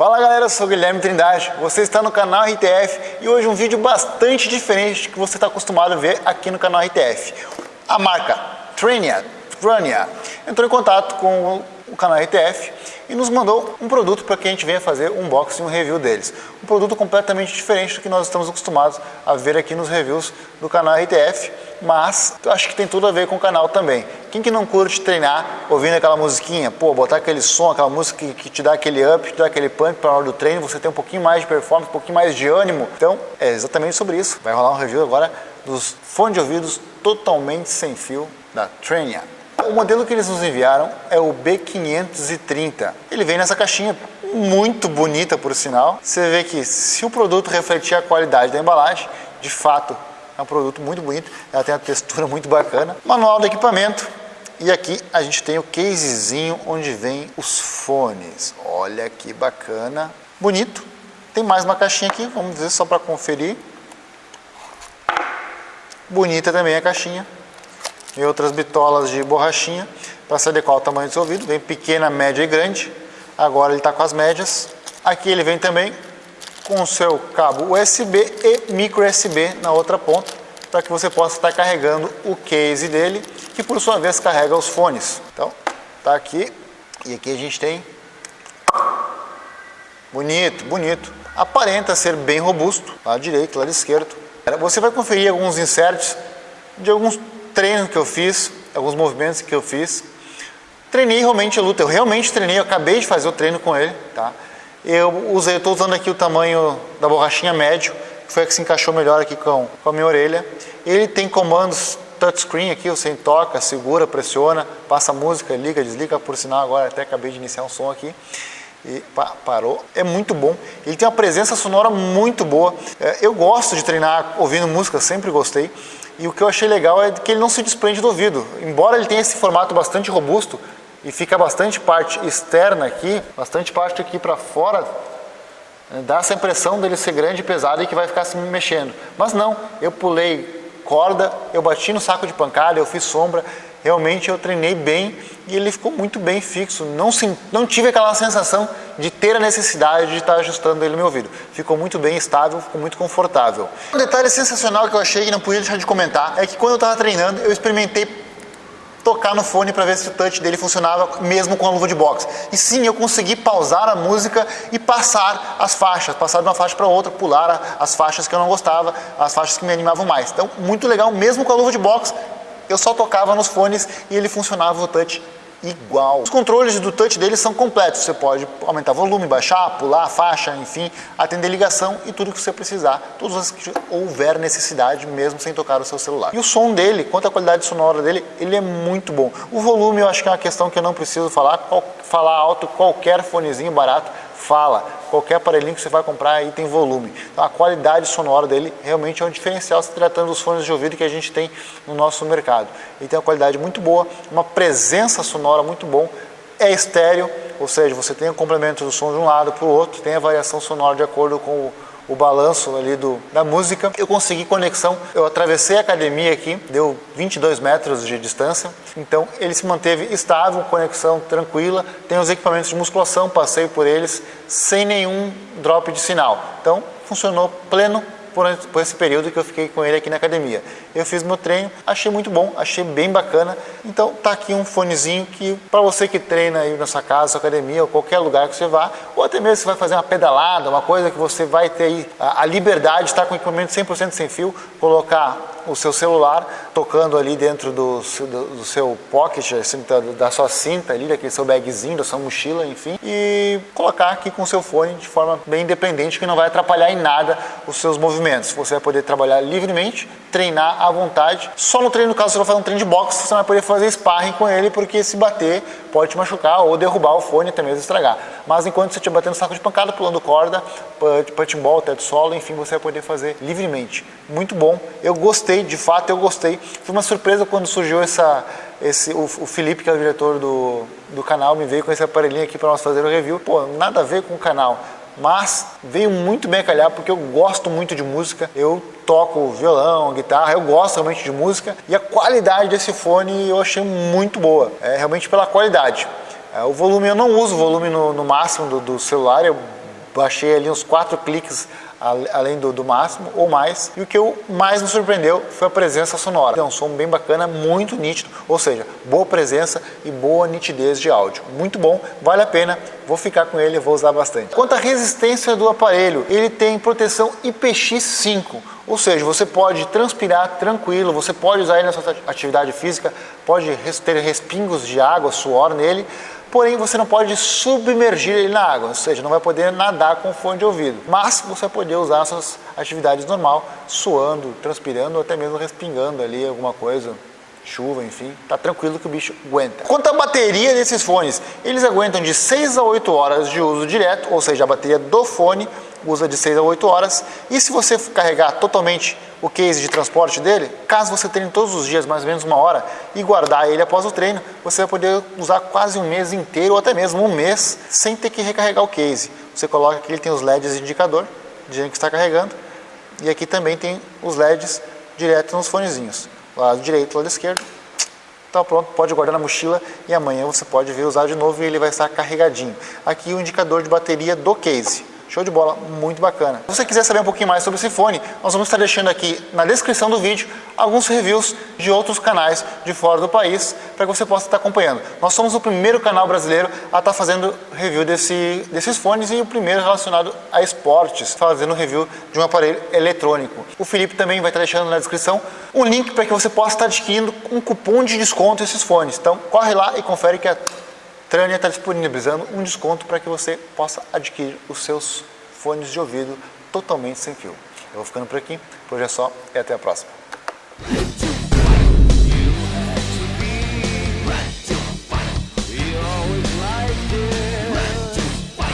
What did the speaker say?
Fala galera, eu sou Guilherme Trindade, você está no canal RTF e hoje um vídeo bastante diferente do que você está acostumado a ver aqui no canal RTF. A marca Trania, Trania entrou em contato com o canal RTF e nos mandou um produto para que a gente venha fazer um unboxing e um review deles. Um produto completamente diferente do que nós estamos acostumados a ver aqui nos reviews do canal RTF, mas acho que tem tudo a ver com o canal também. Quem que não curte treinar ouvindo aquela musiquinha? Pô, botar aquele som, aquela música que, te dá aquele up, te dá aquele pump para a hora do treino, você tem um pouquinho mais de performance, um pouquinho mais de ânimo. Então, é exatamente sobre isso. Vai rolar um review agora dos fones de ouvidos totalmente sem fio da Trania. O modelo que eles nos enviaram é o B530. Ele vem nessa caixinha muito bonita, por sinal. Você vê que se o produto refletir a qualidade da embalagem, de fato é um produto muito bonito, ela tem uma textura muito bacana. Manual do equipamento. E aqui a gente tem o casezinho onde vem os fones. Olha que bacana. Bonito. Tem mais uma caixinha aqui, vamos ver só para conferir. Bonita também a caixinha e outras bitolas de borrachinha para se adequar ao tamanho do seu ouvido. Vem pequena, média e grande. Agora ele está com as médias. Aqui ele vem também com o seu cabo USB e micro USB na outra ponta para que você possa estar carregando o case dele, que por sua vez carrega os fones. Então, tá aqui e aqui a gente tem bonito, bonito. Aparenta ser bem robusto, lado direito, lado esquerdo. Você vai conferir alguns inserts de alguns treinos que eu fiz, alguns movimentos que eu fiz. Treinei realmente a luta, eu realmente treinei, eu acabei de fazer o treino com ele, tá? Eu usei, estou usando aqui o tamanho da borrachinha médio, que foi a que se encaixou melhor aqui com, com a minha orelha. Ele tem comandos touchscreen aqui, você toca, segura, pressiona, passa música, liga, desliga, por sinal agora até acabei de iniciar um som aqui. E pá, parou, é muito bom. Ele tem uma presença sonora muito boa. É, eu gosto de treinar ouvindo música, sempre gostei. E o que eu achei legal é que ele não se desprende do ouvido. Embora ele tenha esse formato bastante robusto e fica bastante parte externa aqui, bastante parte aqui para fora, né, dá essa impressão dele ser grande e pesado e que vai ficar se mexendo. Mas não, eu pulei corda, eu bati no saco de pancada, eu fiz sombra, realmente eu treinei bem e ele ficou muito bem fixo. Não, não tive aquela sensação de ter a necessidade de estar ajustando ele no meu ouvido. Ficou muito bem estável, ficou muito confortável. Um detalhe sensacional que eu achei e não podia deixar de comentar é que quando eu estava treinando eu experimentei tocar no fone para ver se o touch dele funcionava mesmo com a luva de boxe. E sim, eu consegui pausar a música e passar as faixas, passar de uma faixa para outra, pular as faixas que eu não gostava, as faixas que me animavam mais. Então, muito legal, mesmo com a luva de boxe, eu só tocava nos fones e ele funcionava o touch igual. Os controles do touch dele são completos, você pode aumentar volume, baixar, pular, faixa, enfim, atender ligação e tudo que você precisar, todas as que houver necessidade, mesmo sem tocar o seu celular. E o som dele, quanto à qualidade sonora dele, ele é muito bom. O volume eu acho que é uma questão que eu não preciso falar, falar alto, qualquer fonezinho barato fala, qualquer aparelhinho que você vai comprar aí tem volume. Então a qualidade sonora dele realmente é um diferencial se tratando dos fones de ouvido que a gente tem no nosso mercado. Ele tem uma qualidade muito boa, uma presença sonora muito bom, é estéreo, ou seja, você tem o complemento do som de um lado para o outro, tem a variação sonora de acordo com o o balanço ali do, da música. Eu consegui conexão, eu atravessei a academia aqui, deu 22 metros de distância, então ele se manteve estável, conexão tranquila, tem os equipamentos de musculação, passei por eles sem nenhum drop de sinal. Então funcionou pleno por, por esse período que eu fiquei com ele aqui na academia. Eu fiz meu treino, achei muito bom, achei bem bacana. Então tá aqui um fonezinho que para você que treina aí na sua casa, sua academia ou qualquer lugar que você vá, ou até mesmo você vai fazer uma pedalada, uma coisa que você vai ter aí a, a liberdade de estar com o equipamento 100% sem fio, colocar o seu celular tocando ali dentro do, do, do seu pocket, assim, da sua cinta ali, daquele seu bagzinho, da sua mochila, enfim, e colocar aqui com o seu fone de forma bem independente, que não vai atrapalhar em nada os seus movimentos. Você vai poder trabalhar livremente, treinar à vontade. Só no treino, no caso, você vai fazer um treino de boxe, você vai poder fazer sparring com ele, porque se bater pode te machucar ou derrubar o fone, até mesmo estragar. Mas enquanto você estiver batendo saco de pancada, pulando corda, punching ball, teto solo, enfim, você vai poder fazer livremente. Muito bom. Eu gostei, de fato eu gostei. Foi uma surpresa quando surgiu essa, esse, o, o Felipe, que é o diretor do, do canal, me veio com esse aparelhinho aqui para nós fazer o review. Pô, nada a ver com o canal mas veio muito bem a calhar porque eu gosto muito de música, eu toco violão, guitarra, eu gosto realmente de música e a qualidade desse fone eu achei muito boa, é realmente pela qualidade. É, o volume, eu não uso volume no, no máximo do, do celular, eu baixei ali uns quatro cliques além do, do, máximo ou mais. E o que eu mais me surpreendeu foi a presença sonora. É um som bem bacana, muito nítido, ou seja, boa presença e boa nitidez de áudio. Muito bom, vale a pena, vou ficar com ele, vou usar bastante. Quanto à resistência do aparelho, ele tem proteção IPX5, ou seja, você pode transpirar tranquilo, você pode usar ele na sua atividade física, pode ter respingos de água, suor nele, porém você não pode submergir ele na água, ou seja, não vai poder nadar com fone de ouvido, mas você vai poder usar suas atividades normal, suando, transpirando ou até mesmo respingando ali alguma coisa, chuva, enfim, tá tranquilo que o bicho aguenta. Quanto à bateria desses fones, eles aguentam de 6 a 8 horas de uso direto, ou seja, a bateria do fone usa de 6 a 8 horas. E se você carregar totalmente o case de transporte dele, caso você treine todos os dias mais ou menos uma hora e guardar ele após o treino, você vai poder usar quase um mês inteiro ou até mesmo um mês sem ter que recarregar o case. Você coloca aqui, ele tem os LEDs de indicador, dizendo que está carregando, e aqui também tem os LEDs direto nos fonezinhos, lado direito, lado esquerdo. Está pronto, pode guardar na mochila e amanhã você pode vir usar de novo e ele vai estar carregadinho. Aqui o indicador de bateria do case. Show de bola, muito bacana. Se você quiser saber um pouquinho mais sobre esse fone, nós vamos estar deixando aqui na descrição do vídeo alguns reviews de outros canais de fora do país para que você possa estar acompanhando. Nós somos o primeiro canal brasileiro a estar fazendo review desse, desses fones e o primeiro relacionado a esportes, fazendo review de um aparelho eletrônico. O Felipe também vai estar deixando na descrição um link para que você possa estar adquirindo um cupom de desconto esses fones. Então corre lá e confere que é Trânia está disponibilizando um desconto para que você possa adquirir os seus fones de ouvido totalmente sem fio. Eu vou ficando por aqui, por hoje é só e até a próxima.